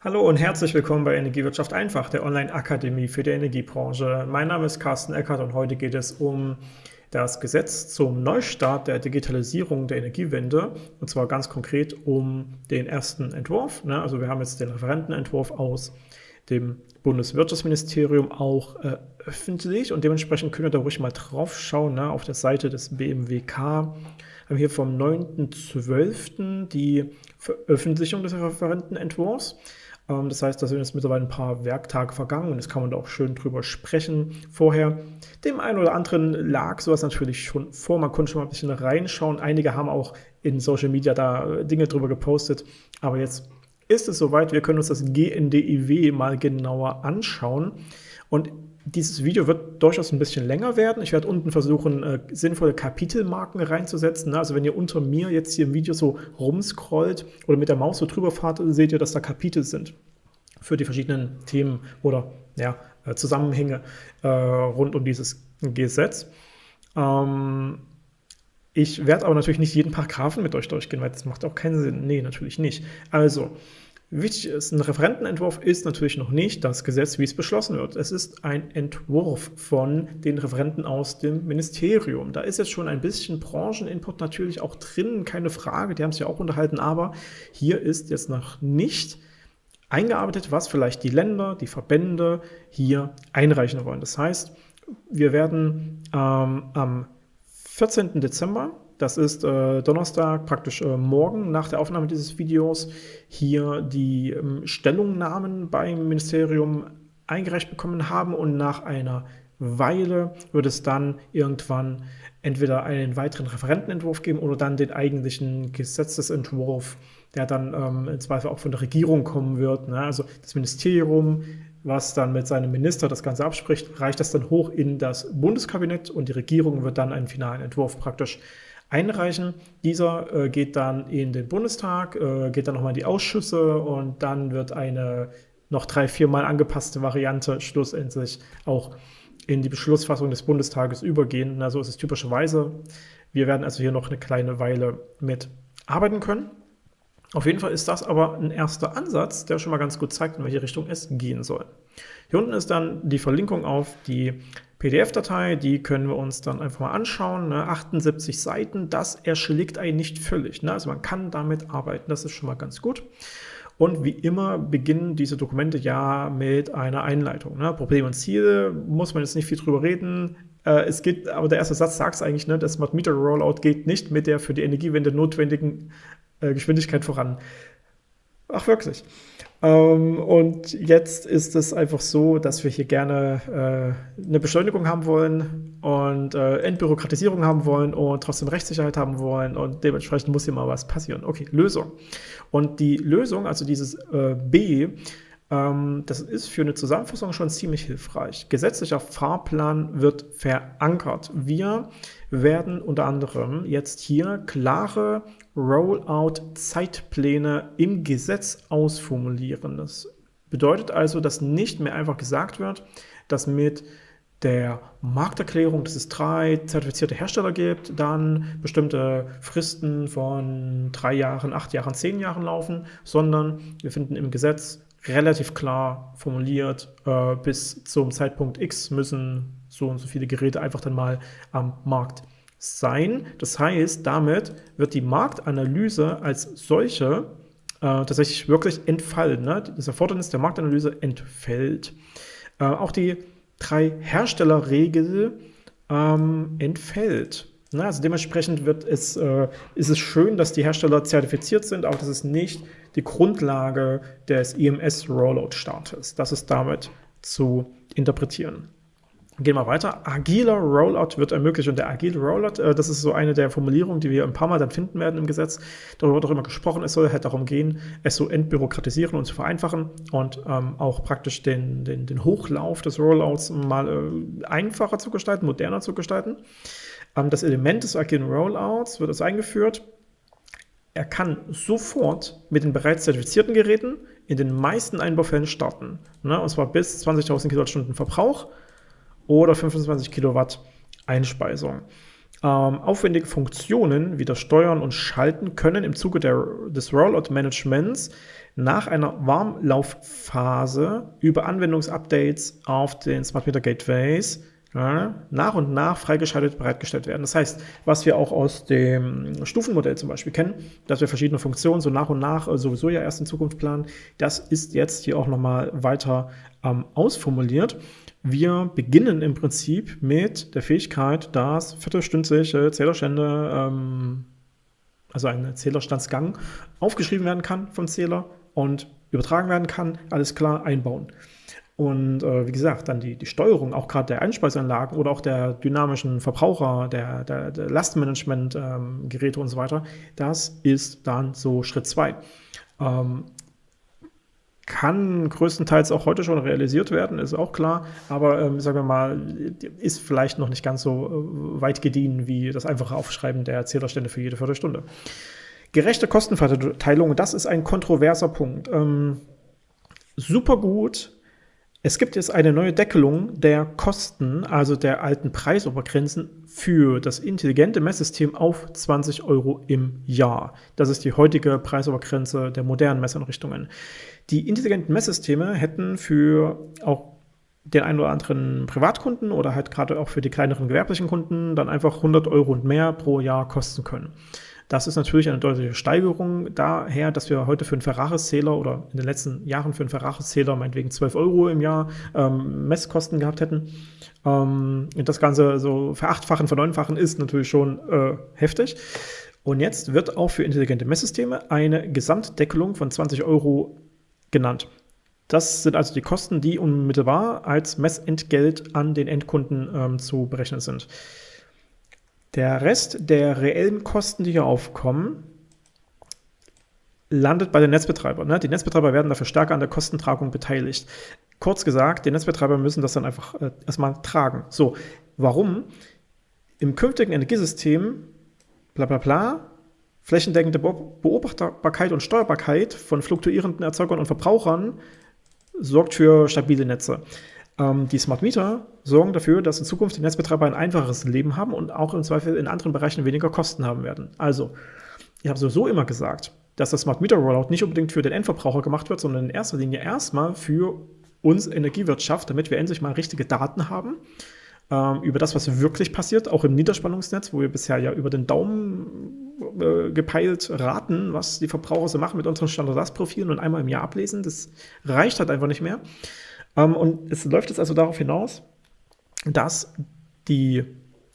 Hallo und herzlich willkommen bei Energiewirtschaft einfach, der Online-Akademie für die Energiebranche. Mein Name ist Carsten Eckert und heute geht es um das Gesetz zum Neustart der Digitalisierung der Energiewende und zwar ganz konkret um den ersten Entwurf. Ne? Also wir haben jetzt den Referentenentwurf aus dem Bundeswirtschaftsministerium auch äh, öffentlich und dementsprechend könnt ihr da ruhig mal drauf schauen ne? auf der Seite des BMWK. Wir haben hier vom 9.12. die Veröffentlichung des Referentenentwurfs. Ähm, das heißt, da sind jetzt mittlerweile ein paar Werktage vergangen und jetzt kann man da auch schön drüber sprechen vorher. Dem einen oder anderen lag sowas natürlich schon vor, man konnte schon mal ein bisschen reinschauen. Einige haben auch in Social Media da Dinge drüber gepostet, aber jetzt ist es soweit, wir können uns das GNDIW mal genauer anschauen. Und dieses Video wird durchaus ein bisschen länger werden. Ich werde unten versuchen, äh, sinnvolle Kapitelmarken reinzusetzen. Also wenn ihr unter mir jetzt hier im Video so rumscrollt oder mit der Maus so drüber fahrt, seht ihr, dass da Kapitel sind für die verschiedenen Themen oder ja, äh, Zusammenhänge äh, rund um dieses Gesetz. Ähm, ich werde aber natürlich nicht jeden Paragraphen mit euch durchgehen, weil das macht auch keinen Sinn. Nee, natürlich nicht. Also, Wichtig ist, ein Referentenentwurf ist natürlich noch nicht das Gesetz, wie es beschlossen wird. Es ist ein Entwurf von den Referenten aus dem Ministerium. Da ist jetzt schon ein bisschen Brancheninput natürlich auch drin, keine Frage, die haben sich ja auch unterhalten, aber hier ist jetzt noch nicht eingearbeitet, was vielleicht die Länder, die Verbände hier einreichen wollen. Das heißt, wir werden ähm, am 14. Dezember das ist äh, Donnerstag, praktisch äh, morgen nach der Aufnahme dieses Videos, hier die ähm, Stellungnahmen beim Ministerium eingereicht bekommen haben und nach einer Weile wird es dann irgendwann entweder einen weiteren Referentenentwurf geben oder dann den eigentlichen Gesetzesentwurf, der dann ähm, im Zweifel auch von der Regierung kommen wird. Ne? Also das Ministerium, was dann mit seinem Minister das Ganze abspricht, reicht das dann hoch in das Bundeskabinett und die Regierung wird dann einen finalen Entwurf praktisch einreichen. Dieser äh, geht dann in den Bundestag, äh, geht dann nochmal in die Ausschüsse und dann wird eine noch drei, viermal angepasste Variante schlussendlich auch in die Beschlussfassung des Bundestages übergehen. Na, so ist es typischerweise. Wir werden also hier noch eine kleine Weile mit arbeiten können. Auf jeden Fall ist das aber ein erster Ansatz, der schon mal ganz gut zeigt, in welche Richtung es gehen soll. Hier unten ist dann die Verlinkung auf die PDF-Datei, die können wir uns dann einfach mal anschauen. Ne? 78 Seiten, das erschlägt einen nicht völlig. Ne? Also man kann damit arbeiten, das ist schon mal ganz gut. Und wie immer beginnen diese Dokumente ja mit einer Einleitung. Ne? Probleme und Ziele, muss man jetzt nicht viel drüber reden. Äh, es geht, aber der erste Satz sagt es eigentlich, ne? das Smart Meter Rollout geht nicht mit der für die Energiewende notwendigen äh, Geschwindigkeit voran. Ach wirklich. Ähm, und jetzt ist es einfach so, dass wir hier gerne äh, eine Beschleunigung haben wollen und äh, Entbürokratisierung haben wollen und trotzdem Rechtssicherheit haben wollen und dementsprechend muss hier mal was passieren. Okay, Lösung. Und die Lösung, also dieses äh, B, das ist für eine Zusammenfassung schon ziemlich hilfreich. Gesetzlicher Fahrplan wird verankert. Wir werden unter anderem jetzt hier klare Rollout-Zeitpläne im Gesetz ausformulieren. Das bedeutet also, dass nicht mehr einfach gesagt wird, dass mit der Markterklärung, dass es drei zertifizierte Hersteller gibt, dann bestimmte Fristen von drei Jahren, acht Jahren, zehn Jahren laufen, sondern wir finden im Gesetz relativ klar formuliert, äh, bis zum Zeitpunkt X müssen so und so viele Geräte einfach dann mal am Markt sein. Das heißt, damit wird die Marktanalyse als solche äh, tatsächlich wirklich entfallen. Ne? Das Erfordernis der Marktanalyse entfällt. Äh, auch die drei Herstellerregel ähm, entfällt. Ne? Also dementsprechend wird es, äh, ist es schön, dass die Hersteller zertifiziert sind, auch das ist nicht die Grundlage des EMS-Rollout-Startes. Das ist damit zu interpretieren. Gehen wir weiter. Agiler Rollout wird ermöglicht. Und der agile Rollout, äh, das ist so eine der Formulierungen, die wir ein paar Mal dann finden werden im Gesetz. Darüber wird auch immer gesprochen. Es soll halt darum gehen, es so entbürokratisieren und zu vereinfachen und ähm, auch praktisch den, den, den Hochlauf des Rollouts mal äh, einfacher zu gestalten, moderner zu gestalten. Ähm, das Element des agilen Rollouts wird es eingeführt. Er kann sofort mit den bereits zertifizierten Geräten in den meisten Einbaufällen starten. Ne? Und zwar bis 20.000 Kilowattstunden Verbrauch oder 25 Kilowatt Einspeisung. ähm, aufwendige Funktionen wie das Steuern und Schalten können im Zuge der, des Rollout-Managements nach einer Warmlaufphase über Anwendungsupdates auf den Smart Meter Gateways nach und nach freigeschaltet bereitgestellt werden. Das heißt, was wir auch aus dem Stufenmodell zum Beispiel kennen, dass wir verschiedene Funktionen so nach und nach äh, sowieso ja erst in Zukunft planen, das ist jetzt hier auch nochmal weiter ähm, ausformuliert. Wir beginnen im Prinzip mit der Fähigkeit, dass viertelstündliche Zählerstände, ähm, also ein Zählerstandsgang, aufgeschrieben werden kann vom Zähler und übertragen werden kann, alles klar einbauen. Und äh, wie gesagt, dann die, die Steuerung auch gerade der Einspeiseanlagen oder auch der dynamischen Verbraucher, der, der, der Lastmanagement-Geräte ähm, und so weiter, das ist dann so Schritt 2. Ähm, kann größtenteils auch heute schon realisiert werden, ist auch klar, aber ähm, sagen wir mal, ist vielleicht noch nicht ganz so äh, weit gediehen wie das einfache Aufschreiben der Zählerstände für jede Viertelstunde. Gerechte Kostenverteilung, das ist ein kontroverser Punkt. Ähm, super gut. Es gibt jetzt eine neue Deckelung der Kosten, also der alten Preisobergrenzen für das intelligente Messsystem auf 20 Euro im Jahr. Das ist die heutige Preisobergrenze der modernen Messeinrichtungen. Die intelligenten Messsysteme hätten für auch den einen oder anderen Privatkunden oder halt gerade auch für die kleineren gewerblichen Kunden dann einfach 100 Euro und mehr pro Jahr kosten können. Das ist natürlich eine deutliche Steigerung daher, dass wir heute für einen Ferraris-Zähler oder in den letzten Jahren für einen Ferraris-Zähler meinetwegen 12 Euro im Jahr ähm, Messkosten gehabt hätten. Ähm, und das Ganze so verachtfachen, verneunfachen ist natürlich schon äh, heftig. Und jetzt wird auch für intelligente Messsysteme eine Gesamtdeckelung von 20 Euro genannt. Das sind also die Kosten, die unmittelbar als Messentgelt an den Endkunden ähm, zu berechnen sind. Der Rest der reellen Kosten, die hier aufkommen, landet bei den Netzbetreibern. Ne? Die Netzbetreiber werden dafür stärker an der Kostentragung beteiligt. Kurz gesagt, die Netzbetreiber müssen das dann einfach äh, erstmal tragen. So, warum? Im künftigen Energiesystem, bla bla bla, Flächendeckende Beobachtbarkeit und Steuerbarkeit von fluktuierenden Erzeugern und Verbrauchern sorgt für stabile Netze. Ähm, die Smart Meter sorgen dafür, dass in Zukunft die Netzbetreiber ein einfacheres Leben haben und auch im Zweifel in anderen Bereichen weniger Kosten haben werden. Also, ich habe sowieso immer gesagt, dass das Smart Meter Rollout nicht unbedingt für den Endverbraucher gemacht wird, sondern in erster Linie erstmal für uns Energiewirtschaft, damit wir endlich mal richtige Daten haben ähm, über das, was wirklich passiert, auch im Niederspannungsnetz, wo wir bisher ja über den Daumen äh, gepeilt raten, was die Verbraucher so machen mit unseren Standardlastprofilen und einmal im Jahr ablesen. Das reicht halt einfach nicht mehr. Ähm, und es läuft jetzt also darauf hinaus, dass die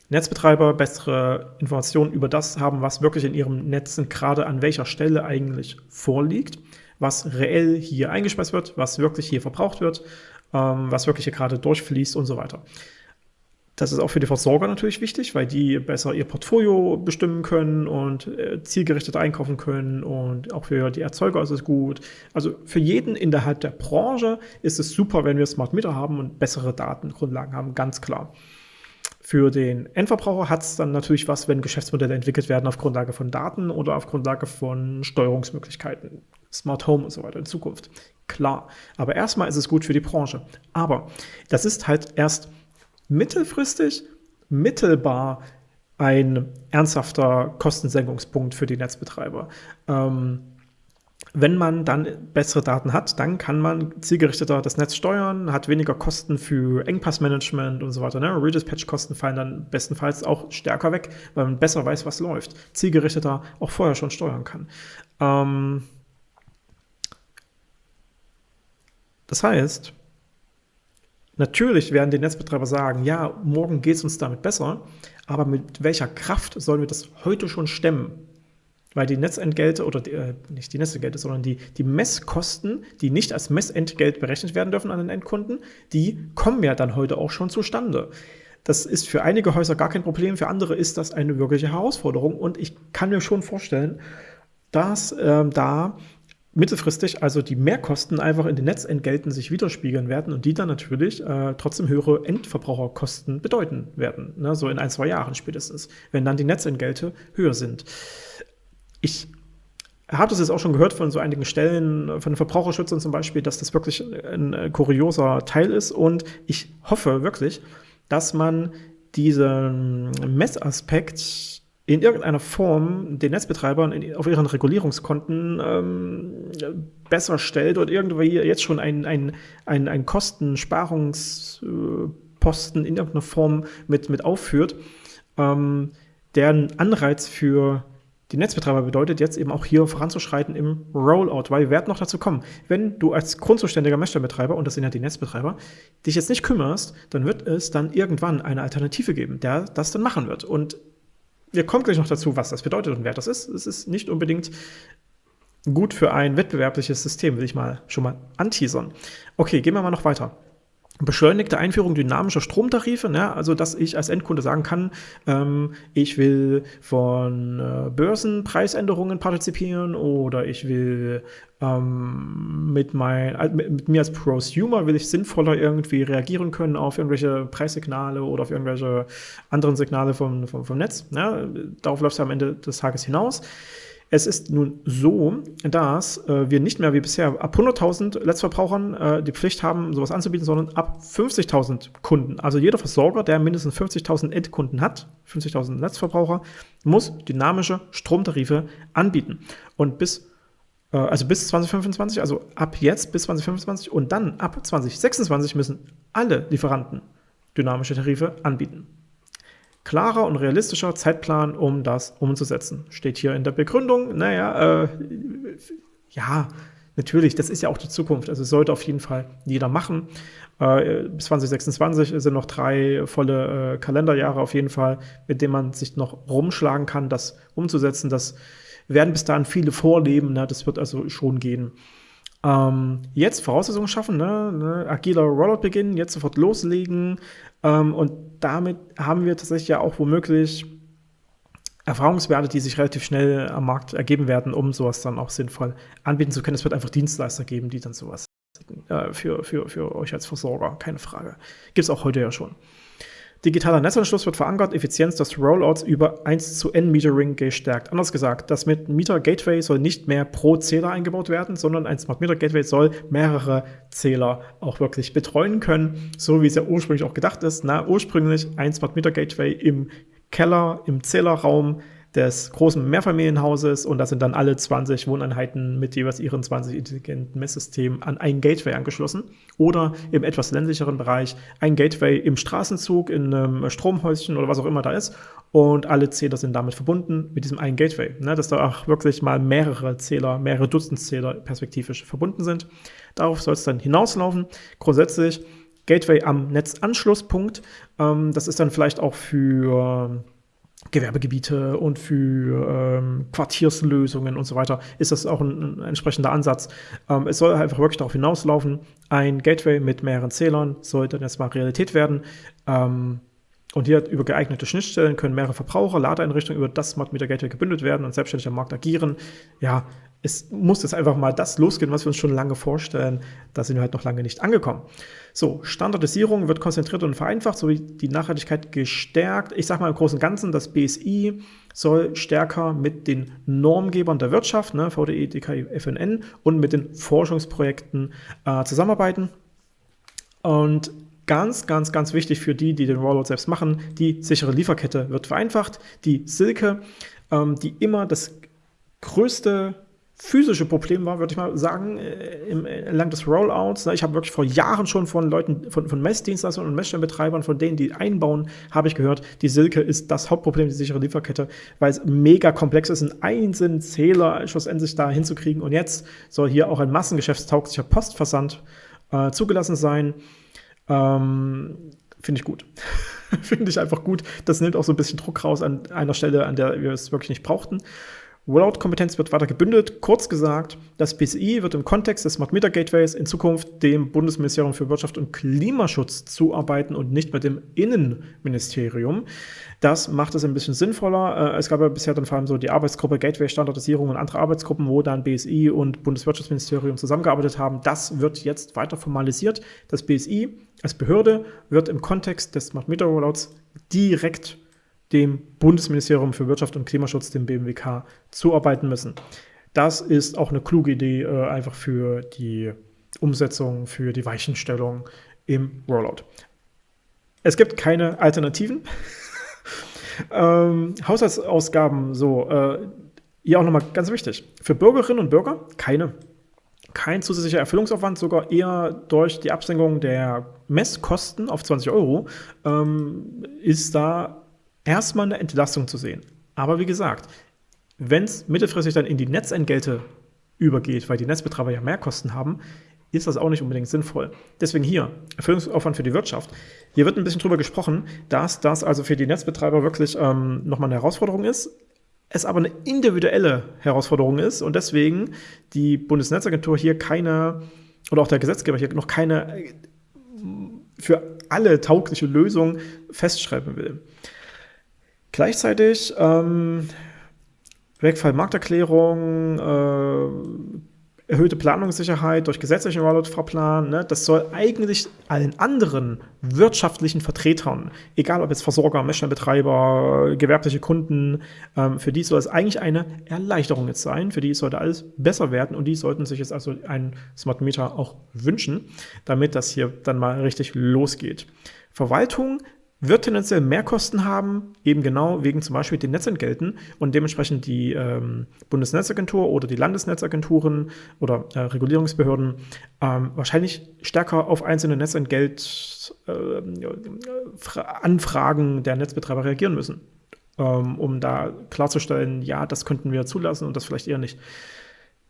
Netzbetreiber bessere Informationen über das haben, was wirklich in ihrem Netz gerade an welcher Stelle eigentlich vorliegt, was reell hier eingespeist wird, was wirklich hier verbraucht wird, ähm, was wirklich hier gerade durchfließt und so weiter. Das ist auch für die Versorger natürlich wichtig, weil die besser ihr Portfolio bestimmen können und äh, zielgerichtet einkaufen können und auch für die Erzeuger ist es gut. Also für jeden innerhalb der Branche ist es super, wenn wir Smart Meter haben und bessere Datengrundlagen haben, ganz klar. Für den Endverbraucher hat es dann natürlich was, wenn Geschäftsmodelle entwickelt werden auf Grundlage von Daten oder auf Grundlage von Steuerungsmöglichkeiten, Smart Home und so weiter in Zukunft. Klar. Aber erstmal ist es gut für die Branche. Aber das ist halt erst mittelfristig mittelbar ein ernsthafter Kostensenkungspunkt für die Netzbetreiber. Ähm, wenn man dann bessere Daten hat, dann kann man zielgerichteter das Netz steuern, hat weniger Kosten für Engpassmanagement und so weiter. Ne? Redispatch-Kosten fallen dann bestenfalls auch stärker weg, weil man besser weiß, was läuft. Zielgerichteter auch vorher schon steuern kann. Ähm das heißt, Natürlich werden die Netzbetreiber sagen, ja, morgen geht es uns damit besser, aber mit welcher Kraft sollen wir das heute schon stemmen? Weil die Netzentgelte oder die, äh, nicht die Netzentgelte, sondern die, die Messkosten, die nicht als Messentgelt berechnet werden dürfen an den Endkunden, die kommen ja dann heute auch schon zustande. Das ist für einige Häuser gar kein Problem, für andere ist das eine wirkliche Herausforderung und ich kann mir schon vorstellen, dass ähm, da mittelfristig also die Mehrkosten einfach in den Netzentgelten sich widerspiegeln werden und die dann natürlich äh, trotzdem höhere Endverbraucherkosten bedeuten werden, ne? so in ein, zwei Jahren spätestens, wenn dann die Netzentgelte höher sind. Ich habe das jetzt auch schon gehört von so einigen Stellen, von den Verbraucherschützern zum Beispiel, dass das wirklich ein, ein kurioser Teil ist und ich hoffe wirklich, dass man diesen Messaspekt in irgendeiner Form den Netzbetreibern auf ihren Regulierungskonten ähm, besser stellt oder irgendwie jetzt schon ein, ein, ein, ein Kostensparungsposten in irgendeiner Form mit, mit aufführt, ähm, der einen Anreiz für die Netzbetreiber bedeutet, jetzt eben auch hier voranzuschreiten im Rollout, weil wir werden noch dazu kommen. Wenn du als grundzuständiger Messstellenbetreiber, und das sind ja die Netzbetreiber, dich jetzt nicht kümmerst, dann wird es dann irgendwann eine Alternative geben, der das dann machen wird. Und wir kommen gleich noch dazu, was das bedeutet und wer das ist. Es ist nicht unbedingt gut für ein wettbewerbliches System, will ich mal schon mal anteasern. Okay, gehen wir mal noch weiter beschleunigte Einführung dynamischer Stromtarife, ne? also dass ich als Endkunde sagen kann, ähm, ich will von äh, Börsenpreisänderungen partizipieren oder ich will ähm, mit, mein, mit, mit, mir als Prosumer will ich sinnvoller irgendwie reagieren können auf irgendwelche Preissignale oder auf irgendwelche anderen Signale vom, vom, vom Netz. Ne? Darauf läuft es am Ende des Tages hinaus. Es ist nun so, dass äh, wir nicht mehr wie bisher ab 100.000 Letztverbrauchern äh, die Pflicht haben, sowas anzubieten, sondern ab 50.000 Kunden. Also jeder Versorger, der mindestens 50.000 Endkunden hat, 50.000 Letztverbraucher, muss dynamische Stromtarife anbieten. Und bis äh, also bis 2025, also ab jetzt bis 2025 und dann ab 2026 müssen alle Lieferanten dynamische Tarife anbieten. Klarer und realistischer Zeitplan, um das umzusetzen. Steht hier in der Begründung. Naja, äh, ja, natürlich, das ist ja auch die Zukunft. Also sollte auf jeden Fall jeder machen. Äh, bis 2026 sind noch drei volle äh, Kalenderjahre auf jeden Fall, mit denen man sich noch rumschlagen kann, das umzusetzen. Das werden bis dahin viele vorleben. Ne? Das wird also schon gehen. Ähm, jetzt Voraussetzungen schaffen, ne? ne? agiler Rollout beginnen, jetzt sofort loslegen. Ähm, und damit haben wir tatsächlich ja auch womöglich Erfahrungswerte, die sich relativ schnell am Markt ergeben werden, um sowas dann auch sinnvoll anbieten zu können. Es wird einfach Dienstleister geben, die dann sowas äh, für, für, für euch als Versorger, keine Frage. Gibt es auch heute ja schon. Digitaler Netzanschluss wird verankert, Effizienz des Rollouts über 1 zu N Metering gestärkt. Anders gesagt, das mit Meter Gateway soll nicht mehr pro Zähler eingebaut werden, sondern ein Smart Meter Gateway soll mehrere Zähler auch wirklich betreuen können, so wie es ja ursprünglich auch gedacht ist. Na, ursprünglich ein Smart Meter Gateway im Keller, im Zählerraum, des großen Mehrfamilienhauses und da sind dann alle 20 Wohneinheiten mit jeweils ihren 20 intelligenten Messsystemen an ein Gateway angeschlossen. Oder im etwas ländlicheren Bereich ein Gateway im Straßenzug, in einem Stromhäuschen oder was auch immer da ist. Und alle Zähler sind damit verbunden mit diesem einen Gateway. Ne, dass da auch wirklich mal mehrere Zähler, mehrere Dutzend Zähler perspektivisch verbunden sind. Darauf soll es dann hinauslaufen. Grundsätzlich Gateway am Netzanschlusspunkt. Ähm, das ist dann vielleicht auch für Gewerbegebiete und für ähm, Quartierslösungen und so weiter ist das auch ein, ein entsprechender Ansatz. Ähm, es soll einfach wirklich darauf hinauslaufen, ein Gateway mit mehreren Zählern soll dann erstmal Realität werden. Ähm, und hier über geeignete Schnittstellen können mehrere Verbraucher, Ladeeinrichtungen über das Smart Meter Gateway gebündelt werden und selbstständig am Markt agieren. Ja, es muss jetzt einfach mal das losgehen, was wir uns schon lange vorstellen. Da sind wir halt noch lange nicht angekommen. So, Standardisierung wird konzentriert und vereinfacht, sowie die Nachhaltigkeit gestärkt. Ich sage mal im Großen und Ganzen, das BSI soll stärker mit den Normgebern der Wirtschaft, ne, VDE, DKI, FNN und mit den Forschungsprojekten äh, zusammenarbeiten. Und ganz, ganz, ganz wichtig für die, die den Rollout selbst machen, die sichere Lieferkette wird vereinfacht. Die Silke, ähm, die immer das größte physische Problem war, würde ich mal sagen, äh, im, entlang des Rollouts. Ich habe wirklich vor Jahren schon von Leuten, von, von Messdienstleistern und Messstellenbetreibern, von denen, die einbauen, habe ich gehört, die Silke ist das Hauptproblem, die sichere Lieferkette, weil es mega komplex ist, einen einzelnen Zähler schlussendlich da hinzukriegen. Und jetzt soll hier auch ein massengeschäftstauglicher Postversand äh, zugelassen sein. Ähm, Finde ich gut. Finde ich einfach gut. Das nimmt auch so ein bisschen Druck raus an einer Stelle, an der wir es wirklich nicht brauchten. Rollout-Kompetenz wird weiter gebündelt. Kurz gesagt, das BSI wird im Kontext des Smart Meter Gateways in Zukunft dem Bundesministerium für Wirtschaft und Klimaschutz zuarbeiten und nicht mit dem Innenministerium. Das macht es ein bisschen sinnvoller. Äh, es gab ja bisher dann vor allem so die Arbeitsgruppe Gateway Standardisierung und andere Arbeitsgruppen, wo dann BSI und Bundeswirtschaftsministerium zusammengearbeitet haben. Das wird jetzt weiter formalisiert. Das BSI als Behörde wird im Kontext des Smart Meter Rollouts direkt dem Bundesministerium für Wirtschaft und Klimaschutz, dem BMWK, zuarbeiten müssen. Das ist auch eine kluge Idee, äh, einfach für die Umsetzung, für die Weichenstellung im Rollout. es gibt keine Alternativen. ähm, Haushaltsausgaben, so, äh, hier auch nochmal ganz wichtig. Für Bürgerinnen und Bürger keine. Kein zusätzlicher Erfüllungsaufwand, sogar eher durch die Absenkung der Messkosten auf 20 Euro ähm, ist da erstmal eine Entlastung zu sehen. Aber wie gesagt, wenn es mittelfristig dann in die Netzentgelte übergeht, weil die Netzbetreiber ja mehr Kosten haben, ist das auch nicht unbedingt sinnvoll. Deswegen hier, Erfüllungsaufwand für die Wirtschaft. Hier wird ein bisschen drüber gesprochen, dass das also für die Netzbetreiber wirklich ähm, nochmal eine Herausforderung ist, es aber eine individuelle Herausforderung ist und deswegen die Bundesnetzagentur hier keine, oder auch der Gesetzgeber hier noch keine äh, für alle taugliche Lösung festschreiben will. Gleichzeitig ähm, Wegfall Markterklärung, äh, erhöhte Planungssicherheit durch gesetzlichen Rollout-Fahrplan. Ne? Das soll eigentlich allen anderen wirtschaftlichen Vertretern, egal ob jetzt Versorger, Messstellenbetreiber, gewerbliche Kunden, ähm, für die soll es eigentlich eine Erleichterung jetzt sein. Für die sollte alles besser werden und die sollten sich jetzt also einen Smart Meter auch wünschen, damit das hier dann mal richtig losgeht. Verwaltung wird tendenziell mehr Kosten haben, eben genau wegen zum Beispiel den Netzentgelten und dementsprechend die ähm, Bundesnetzagentur oder die Landesnetzagenturen oder äh, Regulierungsbehörden ähm, wahrscheinlich stärker auf einzelne Netzentgeltanfragen äh, der Netzbetreiber reagieren müssen, ähm, um da klarzustellen, ja, das könnten wir zulassen und das vielleicht eher nicht.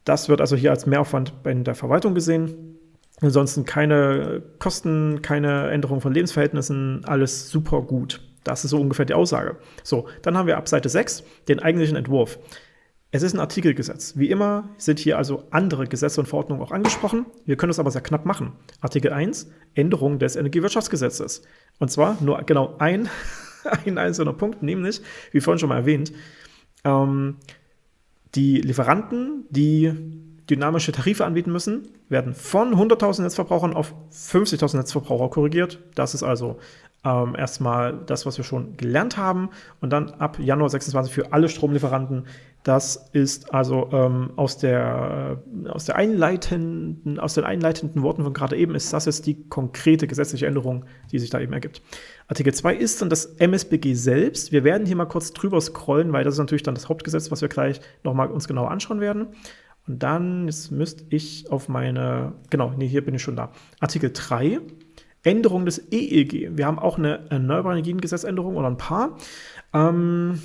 Das wird also hier als Mehraufwand bei der Verwaltung gesehen. Ansonsten keine Kosten, keine Änderung von Lebensverhältnissen, alles super gut. Das ist so ungefähr die Aussage. So, dann haben wir ab Seite 6 den eigentlichen Entwurf. Es ist ein Artikelgesetz. Wie immer sind hier also andere Gesetze und Verordnungen auch angesprochen. Wir können es aber sehr knapp machen. Artikel 1, Änderung des Energiewirtschaftsgesetzes. Und zwar nur genau ein, ein einzelner Punkt, nämlich, wie vorhin schon mal erwähnt, ähm, die Lieferanten, die dynamische Tarife anbieten müssen, werden von 100.000 Netzverbrauchern auf 50.000 Netzverbraucher korrigiert. Das ist also ähm, erstmal das, was wir schon gelernt haben. Und dann ab Januar 26 für alle Stromlieferanten. Das ist also ähm, aus, der, äh, aus, der einleitenden, aus den einleitenden Worten von gerade eben, ist das jetzt die konkrete gesetzliche Änderung, die sich da eben ergibt. Artikel 2 ist dann das MSBG selbst. Wir werden hier mal kurz drüber scrollen, weil das ist natürlich dann das Hauptgesetz, was wir gleich nochmal uns genauer anschauen werden. Und dann, jetzt müsste ich auf meine, genau, nee, hier bin ich schon da. Artikel 3, Änderung des EEG. Wir haben auch eine Erneuerbare Energiengesetzänderung oder ein paar. Ähm,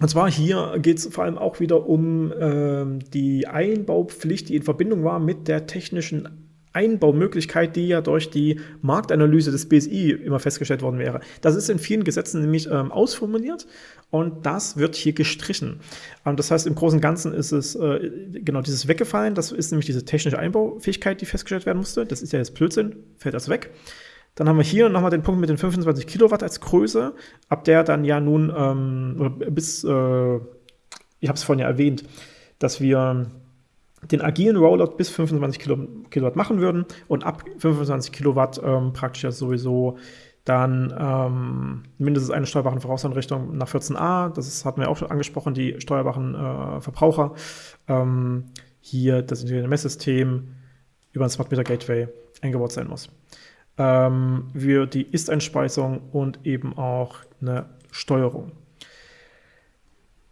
und zwar hier geht es vor allem auch wieder um ähm, die Einbaupflicht, die in Verbindung war mit der technischen Einbaumöglichkeit, die ja durch die Marktanalyse des BSI immer festgestellt worden wäre. Das ist in vielen Gesetzen nämlich ähm, ausformuliert und das wird hier gestrichen. Ähm, das heißt, im Großen und Ganzen ist es äh, genau dieses weggefallen. Das ist nämlich diese technische Einbaufähigkeit, die festgestellt werden musste. Das ist ja jetzt Blödsinn, fällt das weg. Dann haben wir hier nochmal den Punkt mit den 25 Kilowatt als Größe, ab der dann ja nun ähm, bis, äh, ich habe es vorhin ja erwähnt, dass wir den agilen Rollout bis 25 Kilowatt machen würden und ab 25 Kilowatt ähm, praktisch ja sowieso dann ähm, mindestens eine steuerbare Vorauseinrichtung nach 14a, das ist, hatten wir auch schon angesprochen, die steuerbaren äh, Verbraucher. Ähm, hier das integrierte Messsystem über ein Smart Meter Gateway eingebaut sein muss. Ähm, wir die Ist-Einspeisung und eben auch eine Steuerung.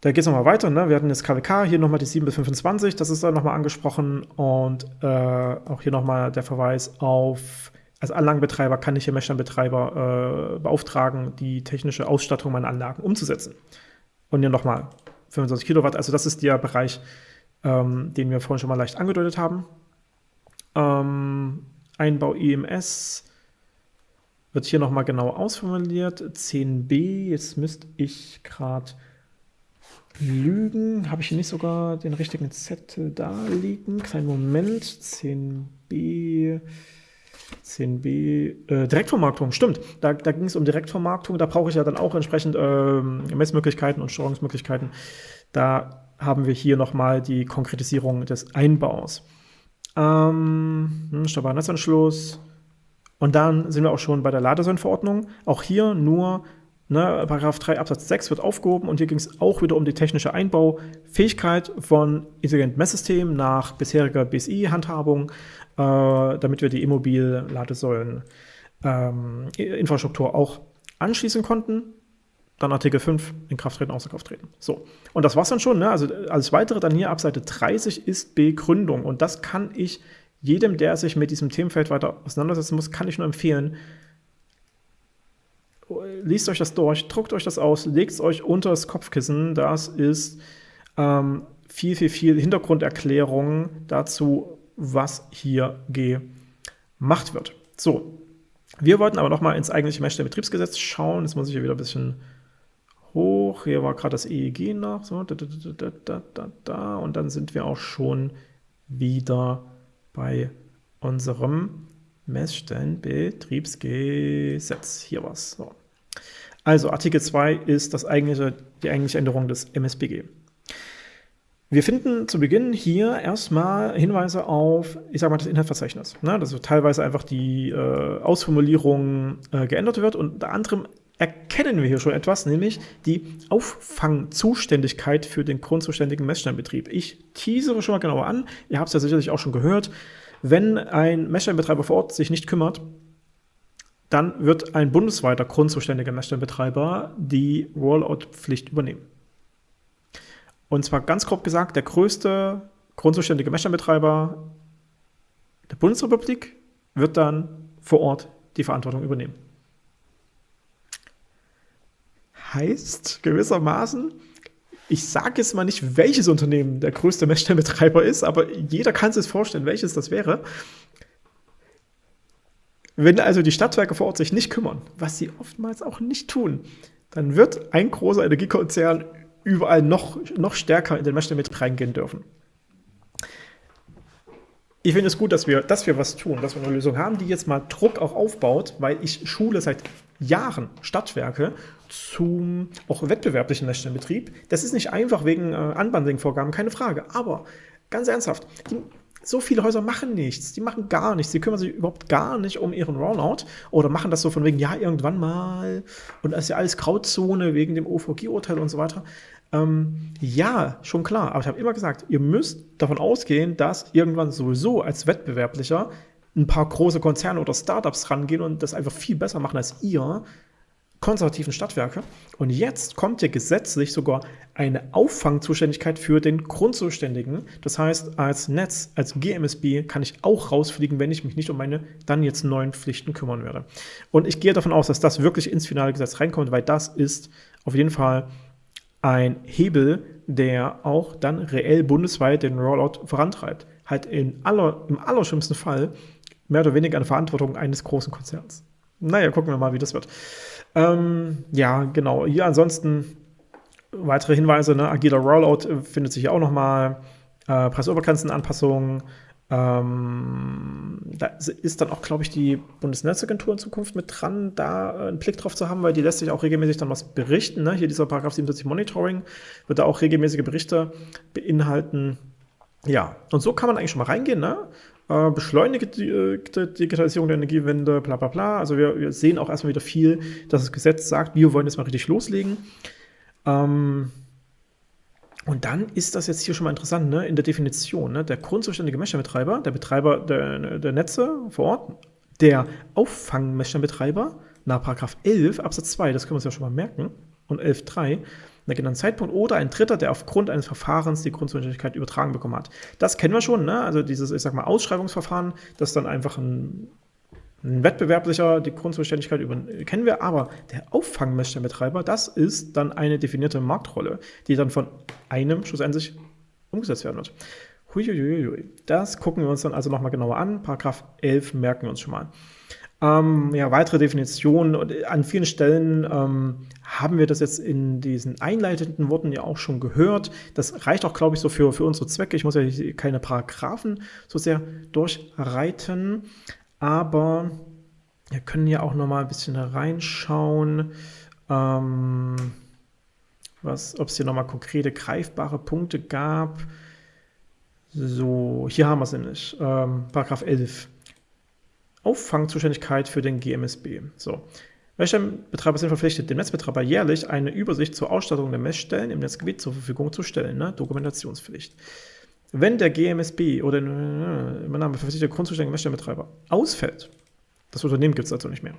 Da geht es nochmal weiter. Ne? Wir hatten jetzt KWK, hier nochmal die 7 bis 25, das ist dann nochmal angesprochen. Und äh, auch hier nochmal der Verweis auf, als Anlagenbetreiber kann ich hier Messstellenbetreiber äh, beauftragen, die technische Ausstattung meiner Anlagen umzusetzen. Und hier nochmal 25 Kilowatt, also das ist der Bereich, ähm, den wir vorhin schon mal leicht angedeutet haben. Ähm, Einbau EMS wird hier nochmal genau ausformuliert. 10b, jetzt müsste ich gerade Lügen. Habe ich hier nicht sogar den richtigen Zettel da liegen? Kleinen Moment. 10b. 10b. Äh, Direktvermarktung, stimmt. Da, da ging es um Direktvermarktung. Da brauche ich ja dann auch entsprechend äh, Messmöglichkeiten und Steuerungsmöglichkeiten. Da haben wir hier nochmal die Konkretisierung des Einbaus. Ähm, hm, Steuerbarer Netzanschluss. Und dann sind wir auch schon bei der Ladesäulenverordnung. Auch hier nur Ne, Paragraph 3 Absatz 6 wird aufgehoben und hier ging es auch wieder um die technische Einbaufähigkeit von intelligenten Messsystemen nach bisheriger BSI-Handhabung, äh, damit wir die Immobil-Ladesäulen ähm, auch anschließen konnten. Dann Artikel 5 in Kraft treten, außer Kraft treten. So, und das war's dann schon. Ne? Also alles weitere dann hier ab Seite 30 ist Begründung. Und das kann ich jedem, der sich mit diesem Themenfeld weiter auseinandersetzen muss, kann ich nur empfehlen. Liest euch das durch, druckt euch das aus, legt es euch unter das Kopfkissen. Das ist ähm, viel, viel, viel Hintergrunderklärung dazu, was hier gemacht wird. So, wir wollten aber noch mal ins eigentliche Messstellenbetriebsgesetz schauen. Jetzt muss ich hier wieder ein bisschen hoch. Hier war gerade das EEG noch. So, da, da, da, Und dann sind wir auch schon wieder bei unserem Messstellenbetriebsgesetz. Hier was. So. Also Artikel 2 ist das eigentliche, die eigentliche Änderung des MSBG. Wir finden zu Beginn hier erstmal Hinweise auf, ich sage mal, das Inhaltsverzeichnis. Ne? Dass teilweise einfach die äh, Ausformulierung äh, geändert wird und unter anderem erkennen wir hier schon etwas, nämlich die Auffangzuständigkeit für den grundzuständigen Messstellenbetrieb. Ich teasere schon mal genauer an, ihr habt es ja sicherlich auch schon gehört, wenn ein Messstellenbetreiber vor Ort sich nicht kümmert, dann wird ein bundesweiter grundzuständiger Messstellenbetreiber die Rollout-Pflicht übernehmen. Und zwar ganz grob gesagt, der größte grundzuständige Messstellenbetreiber der Bundesrepublik wird dann vor Ort die Verantwortung übernehmen. Heißt gewissermaßen, ich sage jetzt mal nicht, welches Unternehmen der größte Messstellenbetreiber ist, aber jeder kann sich vorstellen, welches das wäre. Wenn also die Stadtwerke vor Ort sich nicht kümmern, was sie oftmals auch nicht tun, dann wird ein großer Energiekonzern überall noch, noch stärker in den Messstellenbetrieb reingehen dürfen. Ich finde es gut, dass wir, dass wir was tun, dass wir eine Lösung haben, die jetzt mal Druck auch aufbaut, weil ich schule seit Jahren Stadtwerke zum auch wettbewerblichen Messstellenbetrieb. Das ist nicht einfach wegen äh, Unbundling-Vorgaben, keine Frage. Aber ganz ernsthaft, die, so viele Häuser machen nichts, die machen gar nichts, die kümmern sich überhaupt gar nicht um ihren Rollout oder machen das so von wegen, ja, irgendwann mal und das ist ja alles Grauzone wegen dem OVG-Urteil und so weiter. Ähm, ja, schon klar, aber ich habe immer gesagt, ihr müsst davon ausgehen, dass irgendwann sowieso als Wettbewerblicher ein paar große Konzerne oder Startups rangehen und das einfach viel besser machen als ihr konservativen Stadtwerke. Und jetzt kommt ja gesetzlich sogar eine Auffangzuständigkeit für den Grundzuständigen. Das heißt, als Netz, als GMSB kann ich auch rausfliegen, wenn ich mich nicht um meine dann jetzt neuen Pflichten kümmern werde. Und ich gehe davon aus, dass das wirklich ins finale Gesetz reinkommt, weil das ist auf jeden Fall ein Hebel, der auch dann reell bundesweit den Rollout vorantreibt. Halt in aller, im allerschlimmsten Fall mehr oder weniger eine Verantwortung eines großen Konzerns. Naja, gucken wir mal, wie das wird. Ähm, ja, genau. Hier ansonsten weitere Hinweise. Ne? Agiler Rollout äh, findet sich auch nochmal. Äh, Preisobergrenzenanpassungen. Ähm, da ist dann auch, glaube ich, die Bundesnetzagentur in Zukunft mit dran, da äh, einen Blick drauf zu haben, weil die lässt sich auch regelmäßig dann was berichten. Ne? Hier dieser Paragraph 77 Monitoring wird da auch regelmäßige Berichte beinhalten. Ja, und so kann man eigentlich schon mal reingehen. Ne? Äh, beschleunigte Digitalisierung der Energiewende, bla bla bla. Also wir, wir, sehen auch erstmal wieder viel, dass das Gesetz sagt, wir wollen jetzt mal richtig loslegen. Ähm, und dann ist das jetzt hier schon mal interessant, ne? in der Definition. Ne? Der grundzuständige Messstellenbetreiber, der Betreiber der, der Netze vor Ort, der Auffangmessstellenbetreiber nach 11 Absatz 2, das können wir uns ja schon mal merken, und 11.3, einen genannten Zeitpunkt oder ein Dritter, der aufgrund eines Verfahrens die Grundzuständigkeit übertragen bekommen hat. Das kennen wir schon, ne? also dieses, ich sag mal, Ausschreibungsverfahren, das dann einfach ein, ein wettbewerblicher die Grundzuständigkeit über, kennen wir, aber der Auffangmessstellenbetreiber, das ist dann eine definierte Marktrolle, die dann von einem schlussendlich umgesetzt werden wird. Huiuiuiui. Das gucken wir uns dann also nochmal genauer an. Paragraph 11 merken wir uns schon mal. Ähm, ja, weitere Definitionen. Und an vielen Stellen ähm, haben wir das jetzt in diesen einleitenden Worten ja auch schon gehört. Das reicht auch, glaube ich, so für, für unsere Zwecke. Ich muss ja keine Paragraphen so sehr durchreiten, aber wir können ja auch noch mal ein bisschen reinschauen, ähm, ob es hier noch mal konkrete greifbare Punkte gab. So, hier haben wir es nämlich. Ähm, Paragraph 11. Auffangzuständigkeit für den GMSB. So. Messstellenbetreiber sind verpflichtet, dem Netzbetreiber jährlich eine Übersicht zur Ausstattung der Messstellen im Netzgebiet zur Verfügung zu stellen. Ne? Dokumentationspflicht. Wenn der GMSB oder äh, im Namen verpflichtete grundzuständige Messstellenbetreiber ausfällt, Das Unternehmen gibt es also nicht mehr.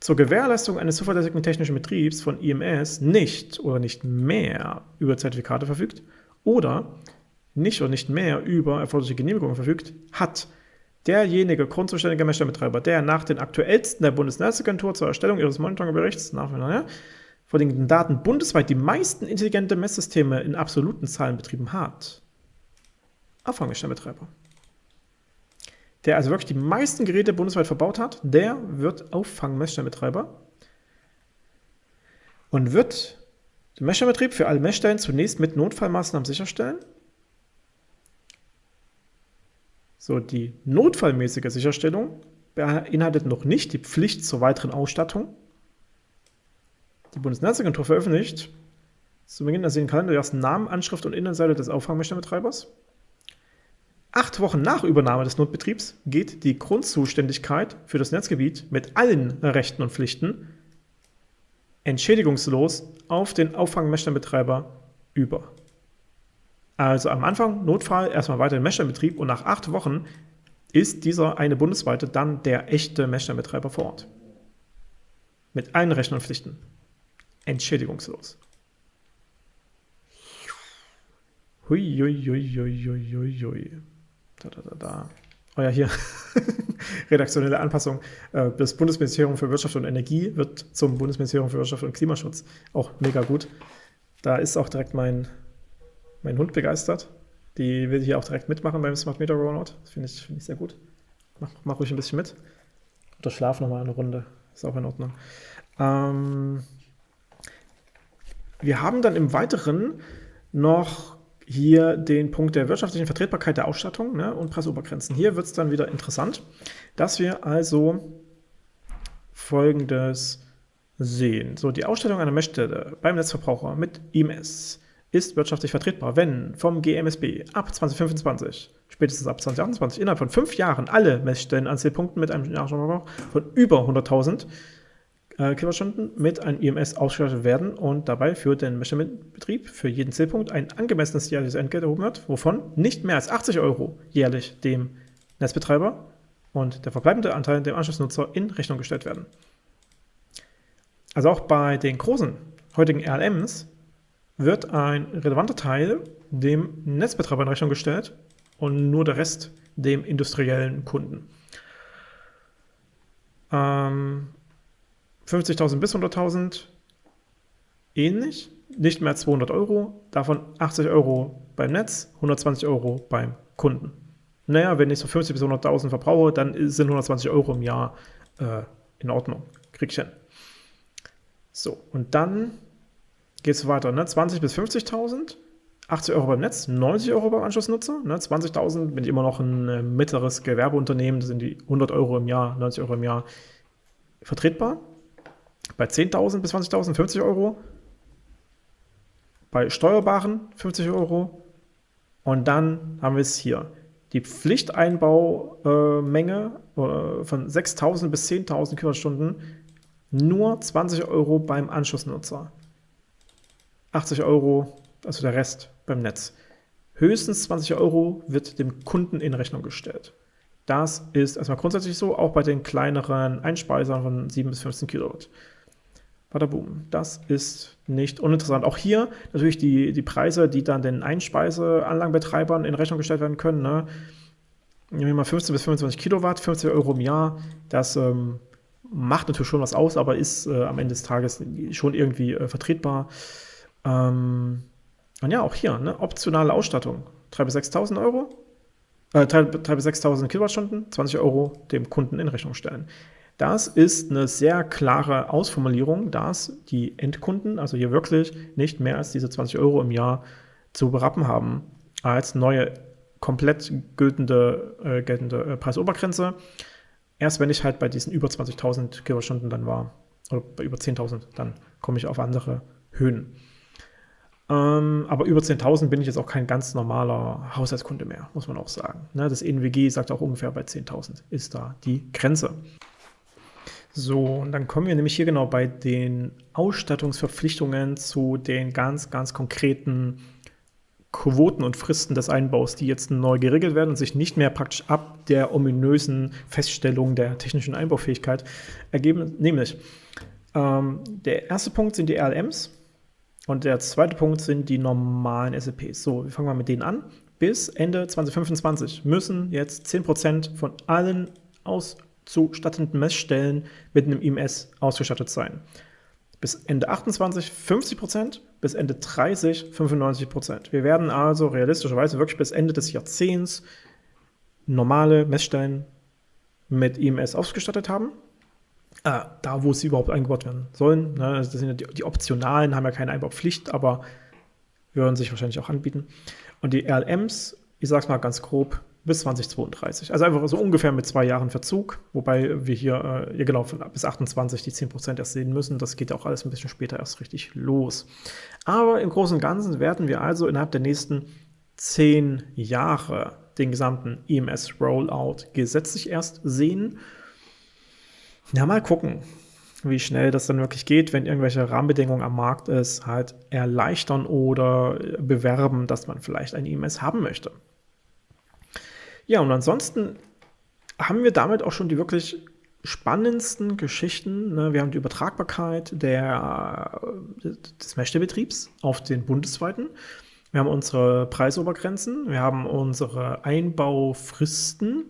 Zur Gewährleistung eines zuverlässigen technischen Betriebs von IMS nicht oder nicht mehr über Zertifikate verfügt oder nicht oder nicht mehr über erforderliche Genehmigungen verfügt, hat derjenige grundzuständige Messstellenbetreiber, der nach den aktuellsten der Bundesnetzagentur zur Erstellung ihres Monitoringberichts nach ja, vorliegenden Daten bundesweit die meisten intelligente Messsysteme in absoluten Zahlen betrieben hat. Auffangmessstellenbetreiber. Der also wirklich die meisten Geräte bundesweit verbaut hat, der wird Auffangmessstellenbetreiber und wird den Messstellenbetrieb für alle Messstellen zunächst mit Notfallmaßnahmen sicherstellen So, die notfallmäßige Sicherstellung beinhaltet noch nicht die Pflicht zur weiteren Ausstattung. Die Bundesnetzagentur veröffentlicht zu Beginn des Kalender ersten Namen, Anschrift und Innenseite des Auffangmessstellenbetreibers. Acht Wochen nach Übernahme des Notbetriebs geht die Grundzuständigkeit für das Netzgebiet mit allen Rechten und Pflichten entschädigungslos auf den Auffangmessstellenbetreiber über. Also am Anfang Notfall, erstmal weiter den Messstellenbetrieb und nach acht Wochen ist dieser eine bundesweite dann der echte Messstellenbetreiber vor Ort. Mit allen Rechten und Pflichten. Entschädigungslos. Hui, hui, hui, hui, hui, hui. Da, da, da, da. Oh ja, hier. Redaktionelle Anpassung. Äh, das Bundesministerium für Wirtschaft und Energie wird zum Bundesministerium für Wirtschaft und Klimaschutz. Auch mega gut. Da ist auch direkt mein mein Hund begeistert. Die will hier auch direkt mitmachen beim Smart Meter Rollout. Das finde ich, find ich sehr gut. Mach, mach ruhig ein bisschen mit. Oder schlaf nochmal eine Runde. Ist auch in Ordnung. Ähm, wir haben dann im Weiteren noch hier den Punkt der wirtschaftlichen Vertretbarkeit der Ausstattung ne, und Preisobergrenzen. Hier wird es dann wieder interessant, dass wir also folgendes sehen. So, die Ausstattung einer Messstelle beim Netzverbraucher mit IMS ist wirtschaftlich vertretbar, wenn vom GMSB ab 2025, spätestens ab 2028, innerhalb von fünf Jahren alle Messstellen an Zielpunkten mit einem Jahresverbrauch von über 100.000 äh, Kilowattstunden mit einem IMS ausgestattet werden und dabei für den Messstellenbetrieb für jeden Zielpunkt ein angemessenes jährliches Entgelt erhoben wird, wovon nicht mehr als 80 Euro jährlich dem Netzbetreiber und der verbleibende Anteil dem Anschlussnutzer in Rechnung gestellt werden. Also auch bei den großen heutigen RLMs wird ein relevanter Teil dem Netzbetreiber in Rechnung gestellt und nur der Rest dem industriellen Kunden. Ähm, 50.000 bis 100.000 ähnlich, nicht mehr als 200 Euro, davon 80 Euro beim Netz, 120 Euro beim Kunden. Naja, wenn ich so 50 bis 100.000 verbrauche, dann sind 120 Euro im Jahr äh, in Ordnung. Krieg ich hin. So, und dann geht es weiter, ne? 20.000 bis 50.000, 80 Euro beim Netz, 90 Euro beim Anschlussnutzer, ne? 20.000 bin ich immer noch ein äh, mittleres Gewerbeunternehmen, das sind die 100 Euro im Jahr, 90 Euro im Jahr vertretbar. Bei 10.000 bis 20.000 50 Euro, bei Steuerbaren 50 Euro und dann haben wir es hier. Die Pflichteinbaumenge äh, von 6.000 bis 10.000 Kilowattstunden nur 20 Euro beim Anschlussnutzer. 80 Euro, also der Rest beim Netz. Höchstens 20 Euro wird dem Kunden in Rechnung gestellt. Das ist erstmal grundsätzlich so, auch bei den kleineren Einspeisern von 7 bis 15 Kilowatt. Badaboom. Das ist nicht uninteressant. Auch hier natürlich die, die Preise, die dann den Einspeiseanlagenbetreibern in Rechnung gestellt werden können. Ne? Nehmen wir mal 15 bis 25 Kilowatt, 50 Euro im Jahr. Das ähm, macht natürlich schon was aus, aber ist äh, am Ende des Tages schon irgendwie äh, vertretbar. Ähm, und ja, auch hier, ne, optionale Ausstattung. 3.000 bis 6.000 Euro, äh, 3.000 bis 6.000 Kilowattstunden, 20 Euro dem Kunden in Rechnung stellen. Das ist eine sehr klare Ausformulierung, dass die Endkunden, also hier wirklich nicht mehr als diese 20 Euro im Jahr zu berappen haben als neue komplett geltende, äh, geltende äh, Preisobergrenze. Erst wenn ich halt bei diesen über 20.000 Kilowattstunden dann war, oder bei über 10.000, dann komme ich auf andere Höhen. Ähm, aber über 10.000 bin ich jetzt auch kein ganz normaler Haushaltskunde mehr, muss man auch sagen. Ne, das ENWG sagt auch ungefähr bei 10.000 ist da die Grenze. So, und dann kommen wir nämlich hier genau bei den Ausstattungsverpflichtungen zu den ganz, ganz konkreten Quoten und Fristen des Einbaus, die jetzt neu geregelt werden und sich nicht mehr praktisch ab der ominösen Feststellung der technischen Einbaufähigkeit ergeben. Nämlich, ähm, der erste Punkt sind die RLMs und der zweite Punkt sind die normalen SEPs. So, wir fangen mal mit denen an. Bis Ende 2025 müssen jetzt 10% von allen auszustattenden Messstellen mit einem IMS ausgestattet sein. Bis Ende 28 50%, bis Ende 30 95%. Wir werden also realistischerweise wirklich bis Ende des Jahrzehnts normale Messstellen mit IMS ausgestattet haben. Äh, da, wo sie überhaupt eingebaut werden sollen. Ne? Also das sind ja die, die, optionalen, haben ja keine Einbaupflicht, aber würden sich wahrscheinlich auch anbieten. Und die RLMs, ich sag's mal ganz grob, bis 2032. Also einfach so ungefähr mit zwei Jahren Verzug, wobei wir hier, äh, ja genau, bis 28 die 10% erst sehen müssen. Das geht auch alles ein bisschen später erst richtig los. Aber im Großen und Ganzen werden wir also innerhalb der nächsten zehn Jahre den gesamten EMS-Rollout gesetzlich erst sehen. Ja, mal gucken, wie schnell das dann wirklich geht, wenn irgendwelche Rahmenbedingungen am Markt ist, halt erleichtern oder bewerben, dass man vielleicht ein EMS haben möchte. Ja, und ansonsten haben wir damit auch schon die wirklich spannendsten Geschichten. Ne? Wir haben die Übertragbarkeit der, des Messstellbetriebs auf den bundesweiten. Wir haben unsere Preisobergrenzen, wir haben unsere Einbaufristen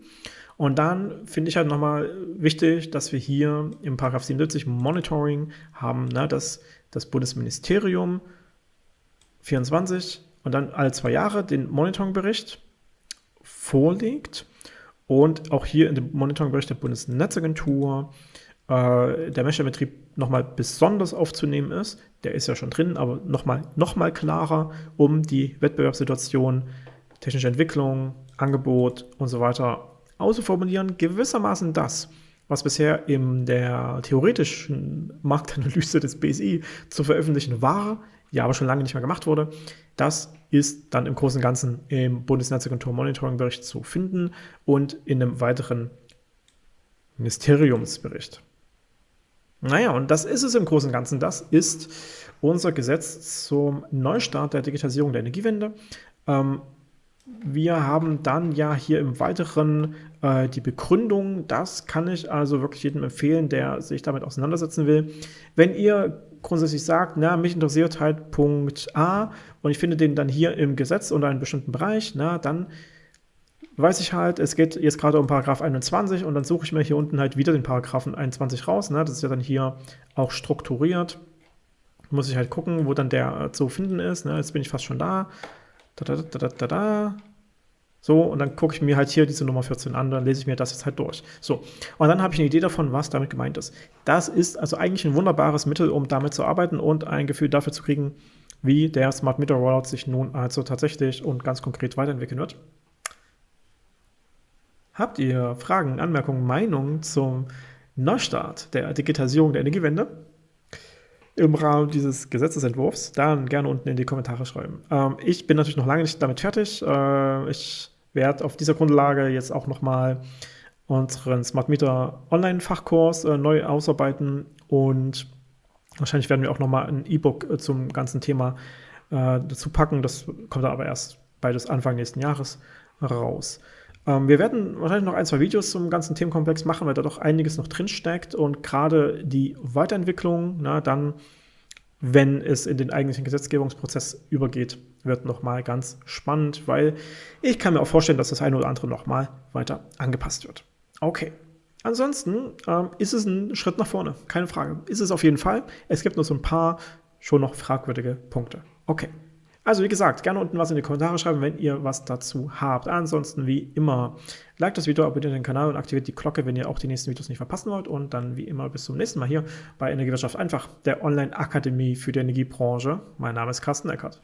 und dann finde ich halt nochmal wichtig, dass wir hier im Paragraph 77 Monitoring haben, ne, dass das Bundesministerium 24 und dann alle zwei Jahre den Monitoringbericht vorlegt und auch hier in dem Monitoringbericht der Bundesnetzagentur äh, der Messstellbetrieb nochmal besonders aufzunehmen ist. Der ist ja schon drin, aber nochmal noch mal klarer, um die Wettbewerbssituation, technische Entwicklung, Angebot und so weiter auszuformulieren. Gewissermaßen das, was bisher in der theoretischen Marktanalyse des BSI zu veröffentlichen war, ja aber schon lange nicht mehr gemacht wurde, das ist dann im Großen und Ganzen im Bundesnetzagentur Monitoring Bericht zu finden und in einem weiteren Ministeriumsbericht. Naja, und das ist es im Großen und Ganzen. Das ist unser Gesetz zum Neustart der Digitalisierung der Energiewende. Ähm, wir haben dann ja hier im Weiteren äh, die Begründung. Das kann ich also wirklich jedem empfehlen, der sich damit auseinandersetzen will. Wenn ihr grundsätzlich sagt, na, mich interessiert halt Punkt A und ich finde den dann hier im Gesetz unter einem bestimmten Bereich, na, dann weiß ich halt, es geht jetzt gerade um Paragraph 21 und dann suche ich mir hier unten halt wieder den Paragraphen 21 raus. Ne? Das ist ja dann hier auch strukturiert. Muss ich halt gucken, wo dann der äh, zu finden ist. Ne? Jetzt bin ich fast schon da. Da, da, da. So, und dann gucke ich mir halt hier diese Nummer 14 an, dann lese ich mir das jetzt halt durch. So, und dann habe ich eine Idee davon, was damit gemeint ist. Das ist also eigentlich ein wunderbares Mittel, um damit zu arbeiten und ein Gefühl dafür zu kriegen, wie der Smart Meter Rollout sich nun also tatsächlich und ganz konkret weiterentwickeln wird. Habt ihr Fragen, Anmerkungen, Meinungen zum Neustart der Digitalisierung der Energiewende? Im Rahmen dieses Gesetzesentwurfs, dann gerne unten in die Kommentare schreiben. Ähm, ich bin natürlich noch lange nicht damit fertig. Äh, ich werde auf dieser Grundlage jetzt auch nochmal unseren Smart Meter Online-Fachkurs äh, neu ausarbeiten und wahrscheinlich werden wir auch nochmal ein E-Book äh, zum ganzen Thema äh, dazu packen. Das kommt aber erst beides Anfang nächsten Jahres raus. Ähm, wir werden wahrscheinlich noch ein, zwei Videos zum ganzen Themenkomplex machen, weil da doch einiges noch drin steckt und gerade die Weiterentwicklung, na, dann, wenn es in den eigentlichen Gesetzgebungsprozess übergeht, wird nochmal ganz spannend, weil ich kann mir auch vorstellen, dass das eine oder andere nochmal weiter angepasst wird. Okay. Ansonsten ähm, ist es ein Schritt nach vorne, keine Frage. Ist es auf jeden Fall. Es gibt nur so ein paar schon noch fragwürdige Punkte. Okay. Also wie gesagt, gerne unten was in die Kommentare schreiben, wenn ihr was dazu habt. Ansonsten wie immer, liked das Video, abonniert den Kanal und aktiviert die Glocke, wenn ihr auch die nächsten Videos nicht verpassen wollt. Und dann wie immer bis zum nächsten Mal hier bei Energiewirtschaft einfach, der Online-Akademie für die Energiebranche. Mein Name ist Carsten Eckert.